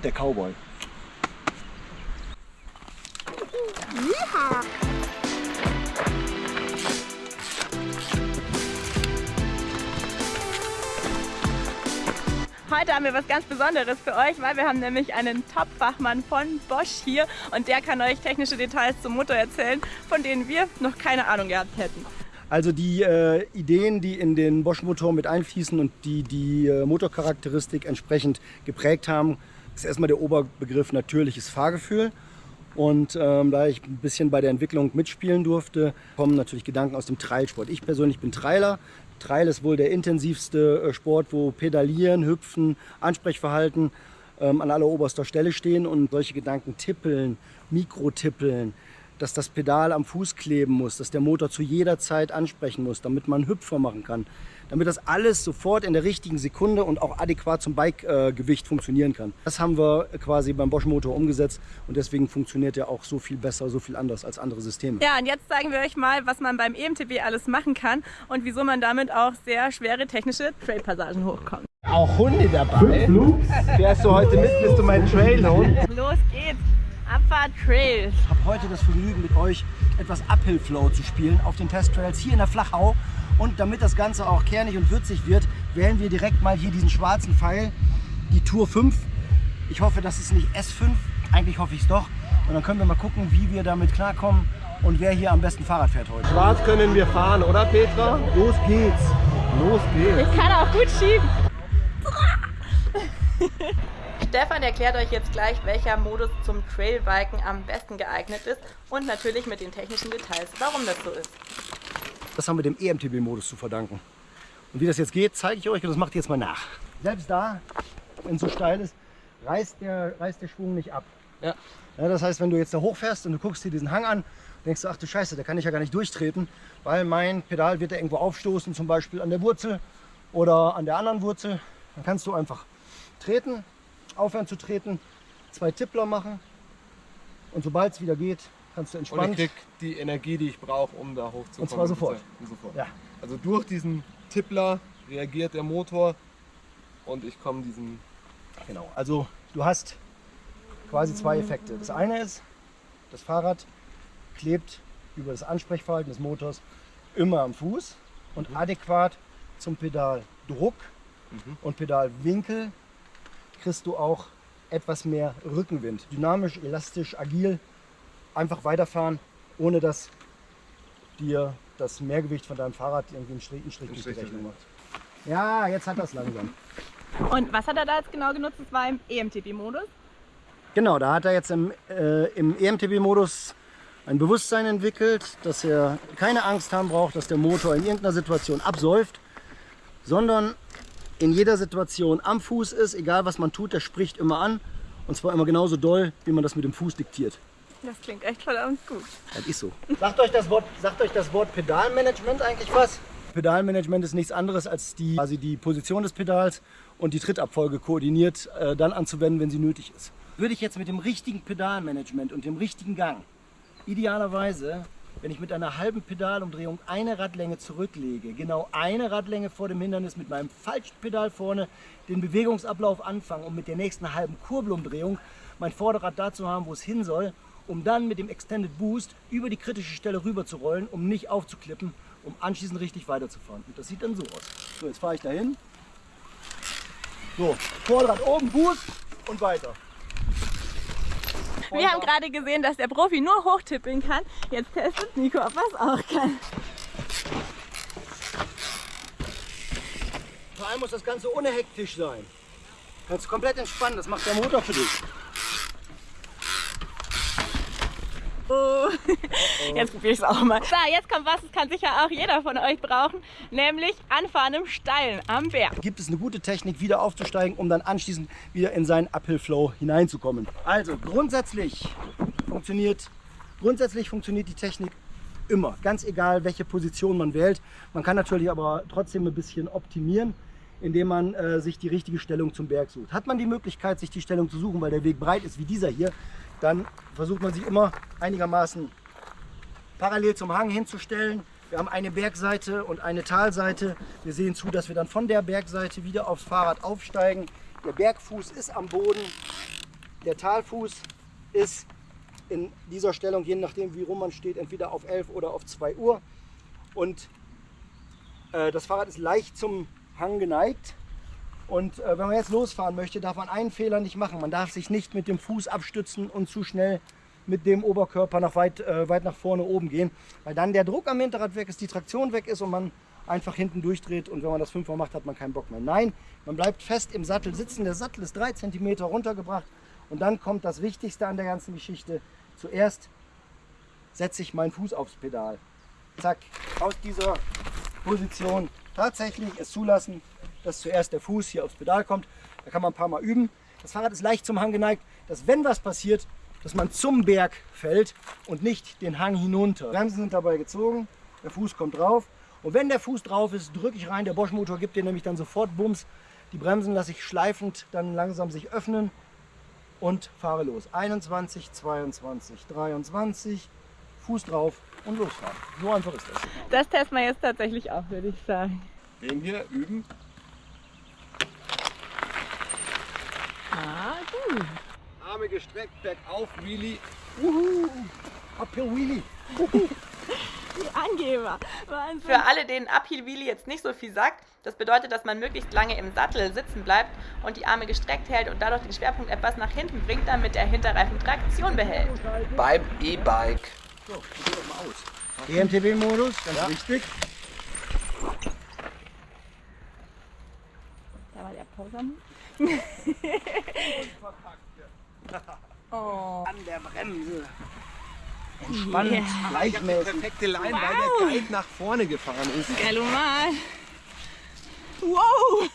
Der Cowboy. Heute haben wir was ganz Besonderes für euch, weil wir haben nämlich einen Top-Fachmann von Bosch hier und der kann euch technische Details zum Motor erzählen, von denen wir noch keine Ahnung gehabt hätten. Also die äh, Ideen, die in den Bosch-Motor mit einfließen und die die äh, Motorcharakteristik entsprechend geprägt haben, ist erstmal der Oberbegriff natürliches Fahrgefühl. Und ähm, da ich ein bisschen bei der Entwicklung mitspielen durfte, kommen natürlich Gedanken aus dem Trailsport. Ich persönlich bin Trailer. Trail ist wohl der intensivste äh, Sport, wo Pedalieren, Hüpfen, Ansprechverhalten ähm, an alleroberster Stelle stehen und solche Gedanken tippeln, Mikrotippeln, dass das Pedal am Fuß kleben muss, dass der Motor zu jeder Zeit ansprechen muss, damit man Hüpfer machen kann, damit das alles sofort in der richtigen Sekunde und auch adäquat zum Bikegewicht äh, funktionieren kann. Das haben wir quasi beim Bosch Motor umgesetzt und deswegen funktioniert er auch so viel besser, so viel anders als andere Systeme. Ja, und jetzt zeigen wir euch mal, was man beim EMTB alles machen kann und wieso man damit auch sehr schwere technische Trailpassagen hochkommt. Auch Hunde dabei. Fährst du heute mit? Bist du mein Trailhund? Los geht's! Abfahrt Trails. Ich habe heute das Vergnügen mit euch etwas Uphill Flow zu spielen auf den Testtrails hier in der Flachau. Und damit das Ganze auch kernig und würzig wird, wählen wir direkt mal hier diesen schwarzen Pfeil, die Tour 5. Ich hoffe, das ist nicht S5, eigentlich hoffe ich es doch. Und dann können wir mal gucken, wie wir damit klarkommen und wer hier am besten Fahrrad fährt heute. Schwarz können wir fahren, oder Petra? Los geht's. Los geht's. Ich kann auch gut schieben. Stefan erklärt euch jetzt gleich, welcher Modus zum Trailbiken am besten geeignet ist und natürlich mit den technischen Details, warum das so ist. Das haben wir dem EMTB-Modus zu verdanken. Und wie das jetzt geht, zeige ich euch und das macht ihr jetzt mal nach. Selbst da, wenn es so steil ist, reißt der, reißt der Schwung nicht ab. Ja. Ja, das heißt, wenn du jetzt da hochfährst und du guckst dir diesen Hang an, denkst du, ach du Scheiße, da kann ich ja gar nicht durchtreten, weil mein Pedal wird da irgendwo aufstoßen, zum Beispiel an der Wurzel oder an der anderen Wurzel. Dann kannst du einfach treten, aufhören zu treten, zwei Tippler machen und sobald es wieder geht, kannst du Und ich krieg die Energie, die ich brauche, um da hochzukommen. Und zwar sofort. Und sofort. Ja. Also durch diesen Tippler reagiert der Motor und ich komme diesen Genau, also du hast quasi zwei Effekte. Das eine ist, das Fahrrad klebt über das Ansprechverhalten des Motors immer am Fuß und adäquat zum Pedaldruck und Pedalwinkel kriegst du auch etwas mehr Rückenwind. Dynamisch, elastisch, agil, einfach weiterfahren, ohne dass dir das Mehrgewicht von deinem Fahrrad irgendwie einen Strich, einen Strich durch die Rechnung macht. Ja, jetzt hat das langsam. Und was hat er da jetzt genau genutzt? Das war im EMTB-Modus. Genau, da hat er jetzt im, äh, im EMTB-Modus ein Bewusstsein entwickelt, dass er keine Angst haben braucht, dass der Motor in irgendeiner Situation absäuft, sondern in jeder Situation am Fuß ist, egal was man tut, der spricht immer an und zwar immer genauso doll, wie man das mit dem Fuß diktiert. Das klingt echt verdammt gut. Das ist so. Sagt euch das Wort, sagt euch das Wort Pedalmanagement eigentlich was? Pedalmanagement ist nichts anderes als die, quasi die Position des Pedals und die Trittabfolge koordiniert äh, dann anzuwenden, wenn sie nötig ist. Würde ich jetzt mit dem richtigen Pedalmanagement und dem richtigen Gang, idealerweise, wenn ich mit einer halben Pedalumdrehung eine Radlänge zurücklege, genau eine Radlänge vor dem Hindernis mit meinem falschen Pedal vorne den Bewegungsablauf anfangen, um mit der nächsten halben Kurbelumdrehung mein Vorderrad da zu haben, wo es hin soll, um dann mit dem Extended Boost über die kritische Stelle rüber zu rollen, um nicht aufzuklippen, um anschließend richtig weiterzufahren. Und das sieht dann so aus. So, jetzt fahre ich dahin. So, Vorderrad oben, Boost und weiter. Wir haben gerade gesehen, dass der Profi nur hochtippeln kann. Jetzt testet Nico, ob er es auch kann. Vor allem muss das Ganze ohne Hektisch sein. Kannst komplett entspannen, das macht der Motor für dich. Oh. Jetzt probiere ich es auch mal. So, jetzt kommt was, das kann sicher auch jeder von euch brauchen, nämlich Anfahren im Steilen am Berg. Gibt es eine gute Technik, wieder aufzusteigen, um dann anschließend wieder in seinen Uphill Flow hineinzukommen. Also grundsätzlich funktioniert, grundsätzlich funktioniert die Technik immer, ganz egal welche Position man wählt. Man kann natürlich aber trotzdem ein bisschen optimieren, indem man äh, sich die richtige Stellung zum Berg sucht. Hat man die Möglichkeit, sich die Stellung zu suchen, weil der Weg breit ist wie dieser hier, dann versucht man sich immer einigermaßen parallel zum Hang hinzustellen. Wir haben eine Bergseite und eine Talseite. Wir sehen zu, dass wir dann von der Bergseite wieder aufs Fahrrad aufsteigen. Der Bergfuß ist am Boden Der Talfuß ist in dieser Stellung, je nachdem wie rum man steht, entweder auf 11 oder auf 2 Uhr. Und äh, das Fahrrad ist leicht zum Hang geneigt. Und äh, wenn man jetzt losfahren möchte, darf man einen Fehler nicht machen. Man darf sich nicht mit dem Fuß abstützen und zu schnell mit dem Oberkörper nach weit, äh, weit nach vorne oben gehen, weil dann der Druck am Hinterrad weg ist, die Traktion weg ist und man einfach hinten durchdreht und wenn man das fünfmal macht, hat man keinen Bock mehr. Nein, man bleibt fest im Sattel sitzen. Der Sattel ist drei Zentimeter runtergebracht und dann kommt das Wichtigste an der ganzen Geschichte. Zuerst setze ich meinen Fuß aufs Pedal. Zack, aus dieser Position tatsächlich es zulassen, dass zuerst der Fuß hier aufs Pedal kommt. Da kann man ein paar Mal üben. Das Fahrrad ist leicht zum Hang geneigt, dass wenn was passiert, dass man zum Berg fällt und nicht den Hang hinunter. Bremsen sind dabei gezogen, der Fuß kommt drauf. Und wenn der Fuß drauf ist, drücke ich rein. Der Bosch-Motor gibt dir nämlich dann sofort Bums. Die Bremsen lasse ich schleifend dann langsam sich öffnen und fahre los. 21, 22, 23, Fuß drauf und losfahren. So einfach ist das. Das testen wir jetzt tatsächlich auch, würde ich sagen. Den hier üben. Ah, gut. Arme gestreckt, bergauf, Wheelie. Uhu, Uphill Wheelie. Die Angeber. Wahnsinn. Für alle, denen Uphill Wheelie jetzt nicht so viel sagt, das bedeutet, dass man möglichst lange im Sattel sitzen bleibt und die Arme gestreckt hält und dadurch den Schwerpunkt etwas nach hinten bringt, damit der Hinterreifen Traktion behält. Beim E-Bike. EMTB-Modus, ganz wichtig. Da war der Poser. oh. An der Bremse. Entspannt, Yeah. gleichmäßig. Perfekte Line, weil der Guide nach vorne gefahren ist. Galomat. Wow.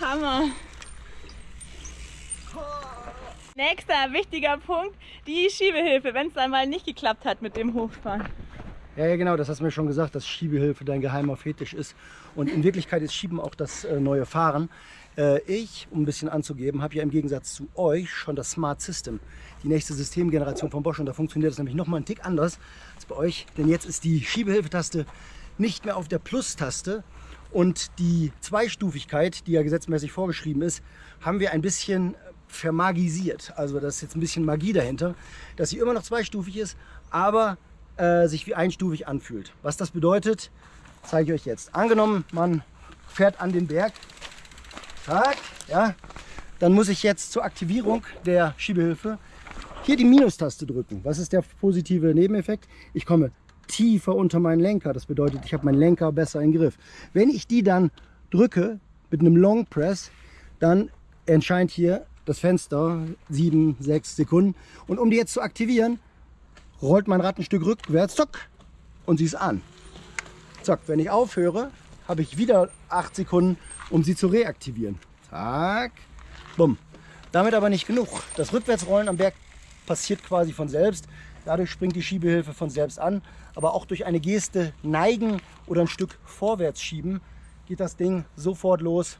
Hammer. Nächster wichtiger Punkt, die Schiebehilfe, wenn es dann mal nicht geklappt hat mit dem Hochfahren. Ja, ja, genau, das hast du mir schon gesagt, dass Schiebehilfe dein geheimer Fetisch ist. Und in Wirklichkeit ist Schieben auch das äh, neue Fahren. Äh, ich, um ein bisschen anzugeben, habe ja im Gegensatz zu euch schon das Smart System, die nächste Systemgeneration von Bosch. Und da funktioniert das nämlich nochmal einen Tick anders als bei euch. Denn jetzt ist die Schiebehilfetaste nicht mehr auf der Plus-Taste. Und die Zweistufigkeit, die ja gesetzmäßig vorgeschrieben ist, haben wir ein bisschen vermagisiert. Also da ist jetzt ein bisschen Magie dahinter, dass sie immer noch zweistufig ist, aber äh, sich wie einstufig anfühlt. Was das bedeutet, zeige ich euch jetzt. Angenommen, man fährt an den Berg, Tag, ja, dann muss ich jetzt zur Aktivierung der Schiebehilfe hier die Minustaste drücken. Was ist der positive Nebeneffekt? Ich komme tiefer unter meinen Lenker. Das bedeutet, ich habe meinen Lenker besser im Griff. Wenn ich die dann drücke mit einem Long Press, dann erscheint hier das Fenster 7, 6 Sekunden. Und um die jetzt zu aktivieren, rollt mein Rad ein Stück rückwärts, zack, und sie ist an. Zack, wenn ich aufhöre, habe ich wieder 8 Sekunden, um sie zu reaktivieren. Zack, bumm. Damit aber nicht genug. Das Rückwärtsrollen am Berg passiert quasi von selbst. Dadurch springt die Schiebehilfe von selbst an. Aber auch durch eine Geste neigen oder ein Stück vorwärts schieben, geht das Ding sofort los.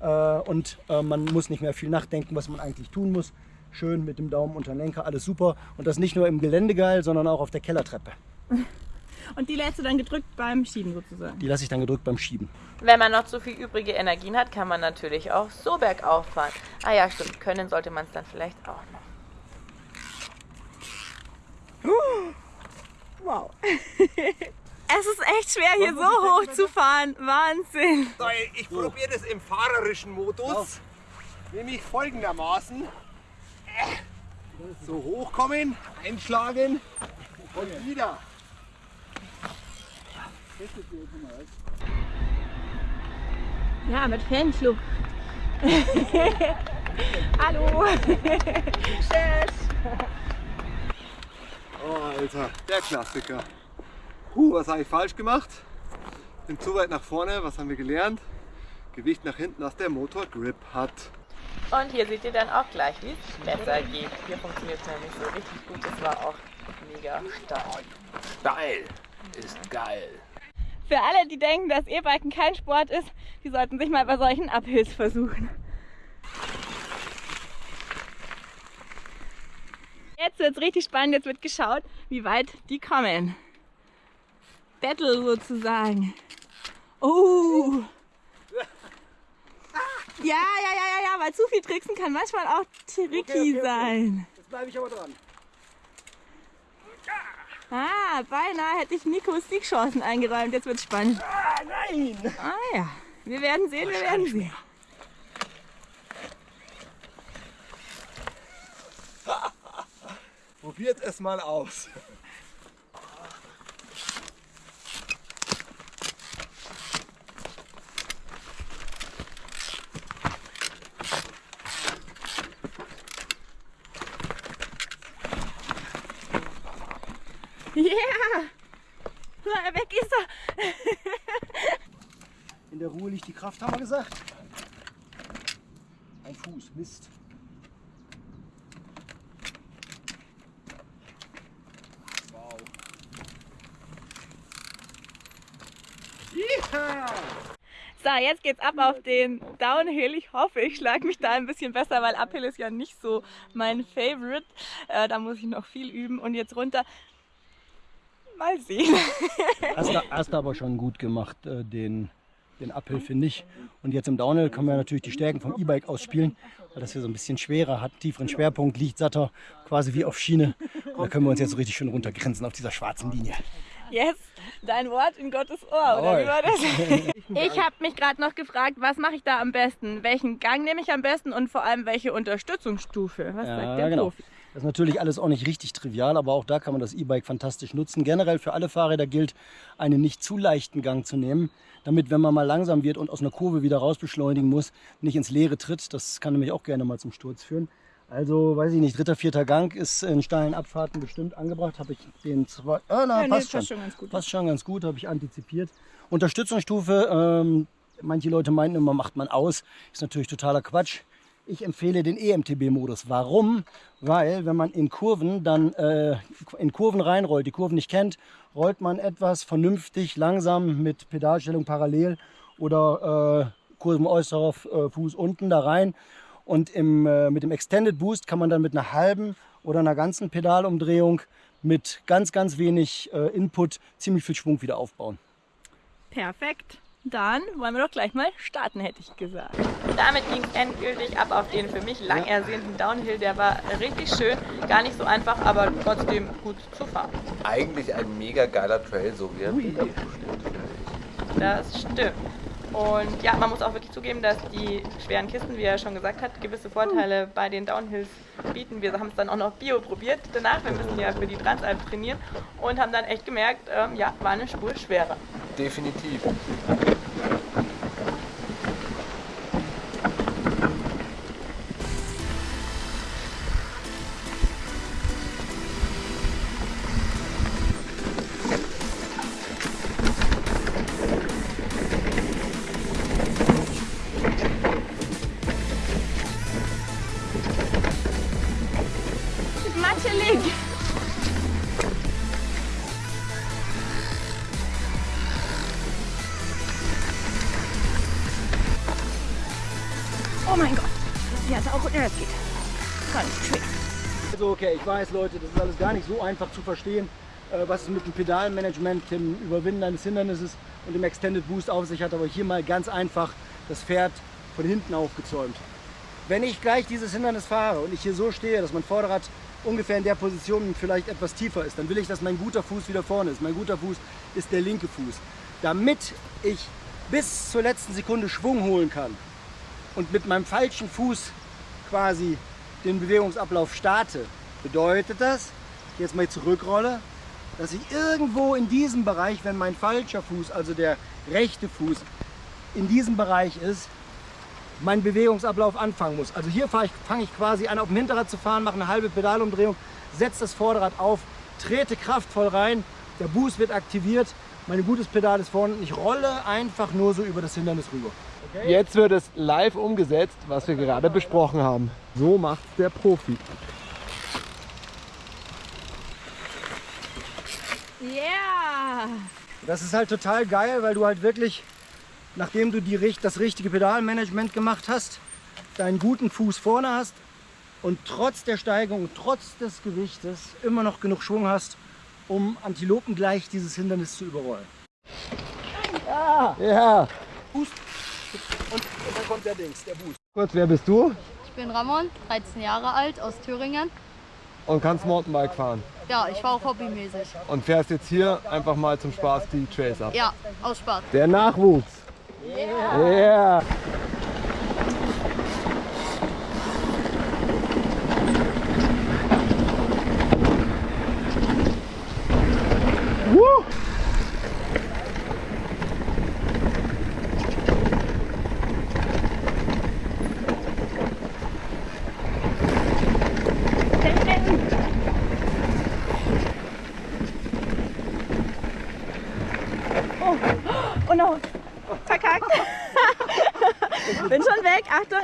Äh, und äh, man muss nicht mehr viel nachdenken, was man eigentlich tun muss. Schön mit dem Daumen unter den Lenker, alles super. Und das nicht nur im Gelände geil, sondern auch auf der Kellertreppe. Und die lässt du dann gedrückt beim Schieben sozusagen. Die lasse ich dann gedrückt beim Schieben. Wenn man noch zu viel übrige Energien hat, kann man natürlich auch so bergauf fahren. Ah ja, stimmt, können sollte man es dann vielleicht auch noch. Wow. es ist echt schwer hier so hoch zu fahren. Wahnsinn. So, ich probiere das im fahrerischen Modus. Nämlich folgendermaßen. So hochkommen, einschlagen und wieder. Ja, mit Fanclub. Hallo. Oh, Alter, der Klassiker. Huh, was habe ich falsch gemacht? Bin zu weit nach vorne, was haben wir gelernt? Gewicht nach hinten, dass der Motor Grip hat. Und hier seht ihr dann auch gleich, wie es besser geht. Hier funktioniert es nämlich so richtig gut. Das war auch mega stark. Geil. Ist geil. Für alle, die denken, dass E-Biken kein Sport ist, die sollten sich mal bei solchen Uphills versuchen. Jetzt wird es richtig spannend, jetzt wird geschaut, wie weit die kommen. Battle sozusagen. Oh! Ja, ja, ja, ja, ja, weil zu viel tricksen kann manchmal auch tricky Okay, okay, okay. sein. Jetzt bleibe ich aber dran. Ah, beinahe hätte ich Nikos Siegchancen eingeräumt. Jetzt wird's spannend. Ah, nein! Ah ja, wir werden sehen, wir werden sehen. Probiert es mal aus. Yeah! Ah, Weg ist er! In der Ruhe liegt die Kraft, haben wir gesagt. Ein Fuß, Mist. Wow. Ja! So, jetzt geht's ab auf den Downhill. Ich hoffe, ich schlage mich da ein bisschen besser, weil Uphill ist ja nicht so mein Favorite. Äh, da muss ich noch viel üben. Und jetzt runter. Mal sehen. Hast du, hast du aber schon gut gemacht, äh, den, den finde ich. Und jetzt im Downhill können wir natürlich die Stärken vom E-Bike ausspielen, weil das hier so ein bisschen schwerer hat, tieferen Schwerpunkt, liegt satter, quasi wie auf Schiene. Und da können wir uns jetzt so richtig schön runtergrenzen auf dieser schwarzen Linie. Yes, dein Wort in Gottes Ohr, oder wie war das? Ich habe mich gerade noch gefragt, was mache ich da am besten? Welchen Gang nehme ich am besten und vor allem welche Unterstützungsstufe? Was sagt der genau. Profi? Das ist natürlich alles auch nicht richtig trivial, aber auch da kann man das E-Bike fantastisch nutzen. Generell für alle Fahrräder gilt, einen nicht zu leichten Gang zu nehmen, damit, wenn man mal langsam wird und aus einer Kurve wieder raus beschleunigen muss, nicht ins Leere tritt. Das kann nämlich auch gerne mal zum Sturz führen. Also, weiß ich nicht, dritter, vierter Gang ist in steilen Abfahrten bestimmt angebracht. Habe ich den zwei. Ah, na, Ja, nee, passt, passt schon. schon ganz gut. Passt schon ganz gut, habe ich antizipiert. Unterstützungsstufe, ähm, manche Leute meinen immer, macht man aus. Ist natürlich totaler Quatsch. Ich empfehle den EMTB-Modus. Warum? Weil, wenn man in Kurven dann äh, in Kurven reinrollt, die Kurven nicht kennt, rollt man etwas vernünftig, langsam mit Pedalstellung parallel oder äh, Kurvenäußerer äh, Fuß unten da rein. Und im, äh, mit dem Extended Boost kann man dann mit einer halben oder einer ganzen Pedalumdrehung mit ganz, ganz wenig äh, Input ziemlich viel Schwung wieder aufbauen. Perfekt. Dann wollen wir doch gleich mal starten, hätte ich gesagt. Damit ging es endgültig ab auf den für mich lang ersehnten Downhill. Der war richtig schön, gar nicht so einfach, aber trotzdem gut zu fahren. Eigentlich ein mega geiler Trail, so wie er Bilder steht. Das stimmt. Und ja, man muss auch wirklich zugeben, dass die schweren Kisten, wie er schon gesagt hat, gewisse Vorteile bei den Downhills bieten. Wir haben es dann auch noch Bio probiert danach. Wir müssen ja für die Transalp trainieren und haben dann echt gemerkt, ähm, ja, war eine Spur schwerer. Definitiv. Matschelig. Oh mein Gott. Ja, ist auch ja, das geht. Ganz schwer. Also okay, ich weiß Leute, das ist alles gar nicht so einfach zu verstehen, äh, was es mit dem Pedalmanagement, dem Überwinden eines Hindernisses und dem Extended Boost auf sich hat, aber hier mal ganz einfach das Pferd von hinten aufgezäumt. Wenn ich gleich dieses Hindernis fahre und ich hier so stehe, dass mein Vorderrad ungefähr in der Position vielleicht etwas tiefer ist, dann will ich, dass mein guter Fuß wieder vorne ist. Mein guter Fuß ist der linke Fuß. Damit ich bis zur letzten Sekunde Schwung holen kann und mit meinem falschen Fuß quasi den Bewegungsablauf starte, bedeutet das, jetzt mal zurückrolle, dass ich irgendwo in diesem Bereich, wenn mein falscher Fuß, also der rechte Fuß, in diesem Bereich ist, meinen Bewegungsablauf anfangen muss. Also hier fange ich, fang ich quasi an, auf dem Hinterrad zu fahren, mache eine halbe Pedalumdrehung, setze das Vorderrad auf, trete kraftvoll rein, der Boost wird aktiviert, mein gutes Pedal ist vorne und ich rolle einfach nur so über das Hindernis rüber. Jetzt wird es live umgesetzt, was wir gerade besprochen haben. So macht's der Profi. Yeah. Das ist halt total geil, weil du halt wirklich, nachdem du die, das richtige Pedalmanagement gemacht hast, deinen guten Fuß vorne hast und trotz der Steigung, trotz des Gewichtes immer noch genug Schwung hast, um antilopengleich dieses Hindernis zu überrollen. Ja, Fuß. Und, und dann kommt der Dings, der Boost. Kurz, wer bist du? Ich bin Ramon, 13 Jahre alt, aus Thüringen. Und kannst Mountainbike fahren. Ja, ich fahre auch hobbymäßig. Und fährst jetzt hier einfach mal zum Spaß die Trails ab. Ja, aus Spaß. Der Nachwuchs. Yeah. yeah.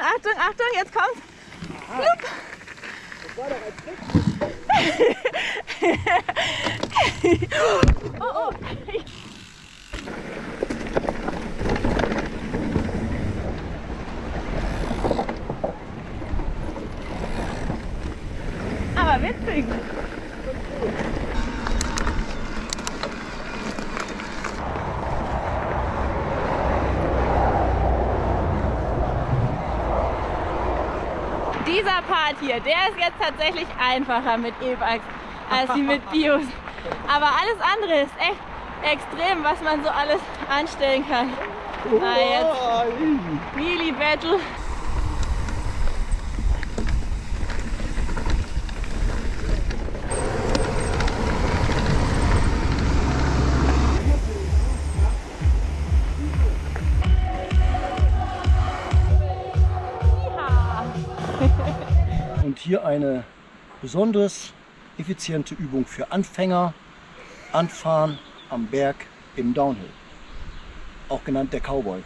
Achtung, Achtung, jetzt kommt. oh, oh. Aber witzig. Dieser Part hier, der ist jetzt tatsächlich einfacher mit E-Bikes als wie mit Bios. Aber alles andere ist echt extrem, was man so alles anstellen kann. Na jetzt, Wheelie Battle. Hier eine besonders effiziente Übung für Anfänger. Anfahren am Berg im Downhill. Auch genannt der Cowboy.